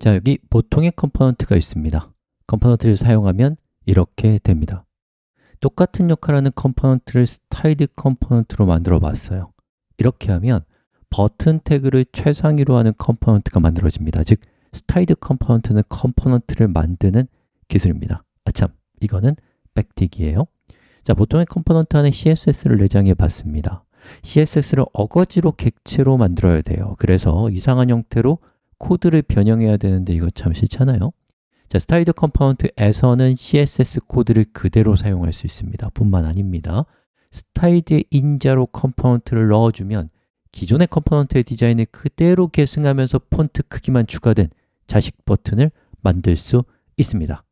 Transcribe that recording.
자, 여기 보통의 component가 있습니다. component를 사용하면 이렇게 됩니다. 똑같은 역할하는 component를 styled component로 만들어 봤어요. 이렇게 하면 버튼 태그를 최상위로 하는 component가 만들어집니다. 즉, styled component는 component를 만드는 기술입니다. 아참, 이거는 backtick이에요. 자, 보통의 component 안에 CSS를 내장해 봤습니다. CSS를 어거지로 객체로 만들어야 돼요. 그래서 이상한 형태로 코드를 변형해야 되는데 이거 참 싫잖아요. 자, styled component에서는 CSS 코드를 그대로 사용할 수 있습니다. 뿐만 아닙니다. styled의 인자로 component를 넣어주면 기존의 component의 디자인을 그대로 계승하면서 폰트 크기만 추가된 자식 버튼을 만들 수 있습니다